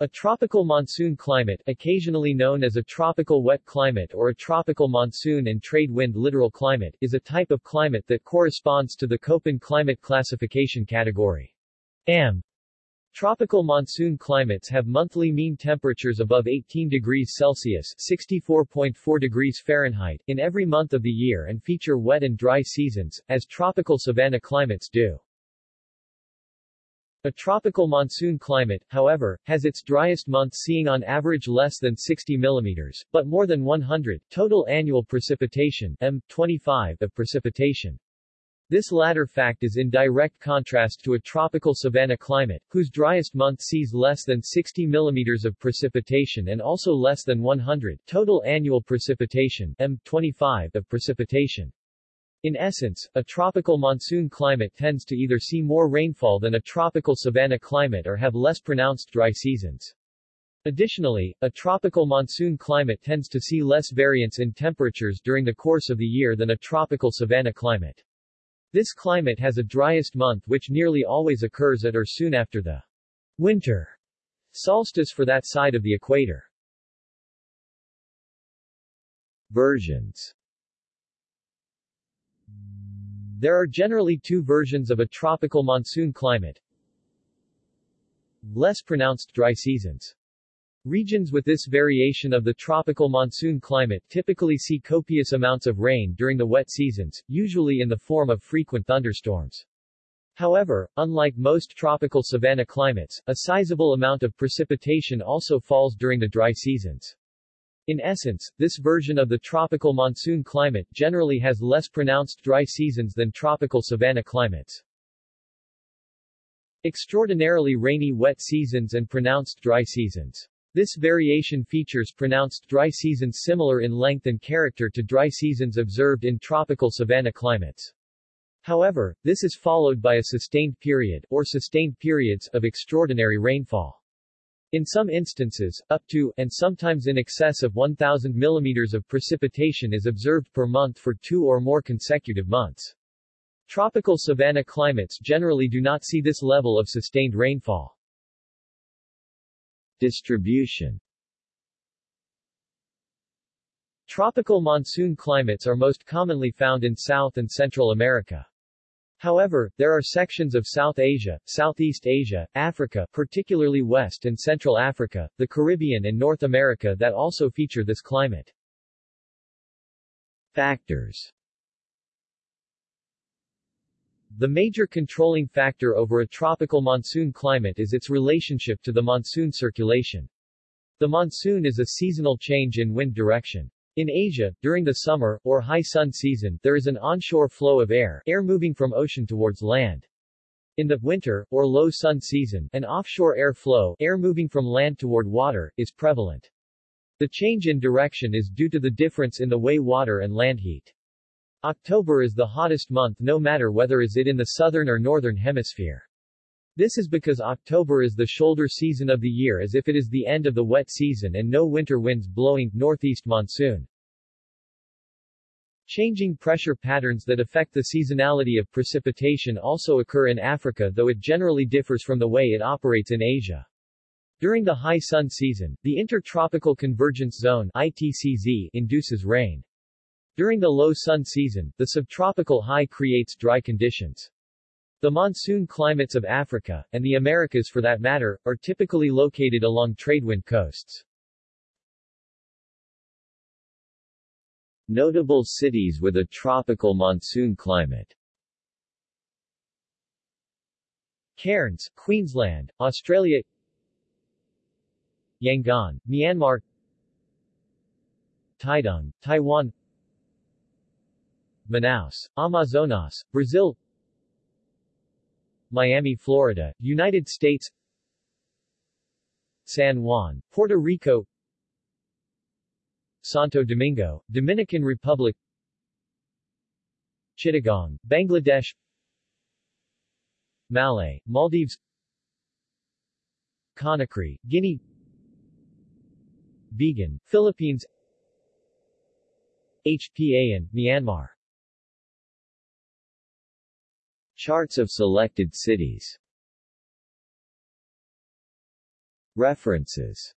A tropical monsoon climate, occasionally known as a tropical wet climate or a tropical monsoon and trade wind littoral climate, is a type of climate that corresponds to the Köppen climate classification category. AM. Tropical monsoon climates have monthly mean temperatures above 18 degrees Celsius (64.4 degrees Fahrenheit) in every month of the year and feature wet and dry seasons, as tropical savanna climates do. A tropical monsoon climate, however, has its driest month seeing on average less than 60 mm, but more than 100, total annual precipitation M25 of precipitation. This latter fact is in direct contrast to a tropical savanna climate, whose driest month sees less than 60 mm of precipitation and also less than 100, total annual precipitation M25 of precipitation. In essence, a tropical monsoon climate tends to either see more rainfall than a tropical savanna climate or have less pronounced dry seasons. Additionally, a tropical monsoon climate tends to see less variance in temperatures during the course of the year than a tropical savanna climate. This climate has a driest month which nearly always occurs at or soon after the winter solstice for that side of the equator. Versions there are generally two versions of a tropical monsoon climate. Less pronounced dry seasons. Regions with this variation of the tropical monsoon climate typically see copious amounts of rain during the wet seasons, usually in the form of frequent thunderstorms. However, unlike most tropical savanna climates, a sizable amount of precipitation also falls during the dry seasons. In essence, this version of the tropical monsoon climate generally has less pronounced dry seasons than tropical savanna climates. Extraordinarily rainy wet seasons and pronounced dry seasons. This variation features pronounced dry seasons similar in length and character to dry seasons observed in tropical savanna climates. However, this is followed by a sustained period, or sustained periods, of extraordinary rainfall. In some instances, up to, and sometimes in excess of 1,000 mm of precipitation is observed per month for two or more consecutive months. Tropical savanna climates generally do not see this level of sustained rainfall. Distribution Tropical monsoon climates are most commonly found in South and Central America. However, there are sections of South Asia, Southeast Asia, Africa particularly West and Central Africa, the Caribbean and North America that also feature this climate. Factors The major controlling factor over a tropical monsoon climate is its relationship to the monsoon circulation. The monsoon is a seasonal change in wind direction. In Asia, during the summer, or high sun season, there is an onshore flow of air, air moving from ocean towards land. In the winter, or low sun season, an offshore air flow, air moving from land toward water, is prevalent. The change in direction is due to the difference in the way water and land heat. October is the hottest month no matter whether is it in the southern or northern hemisphere. This is because October is the shoulder season of the year as if it is the end of the wet season and no winter winds blowing, northeast monsoon. Changing pressure patterns that affect the seasonality of precipitation also occur in Africa though it generally differs from the way it operates in Asia. During the high sun season, the Intertropical Convergence Zone ITCZ induces rain. During the low sun season, the subtropical high creates dry conditions. The monsoon climates of Africa, and the Americas for that matter, are typically located along tradewind coasts. Notable cities with a tropical monsoon climate. Cairns, Queensland, Australia. Yangon, Myanmar. Taidong, Taiwan. Manaus, Amazonas, Brazil Miami, Florida, United States San Juan, Puerto Rico Santo Domingo, Dominican Republic Chittagong, Bangladesh Malé, Maldives Conakry, Guinea Vigan, Philippines Hpa-An, Myanmar Charts of selected cities. References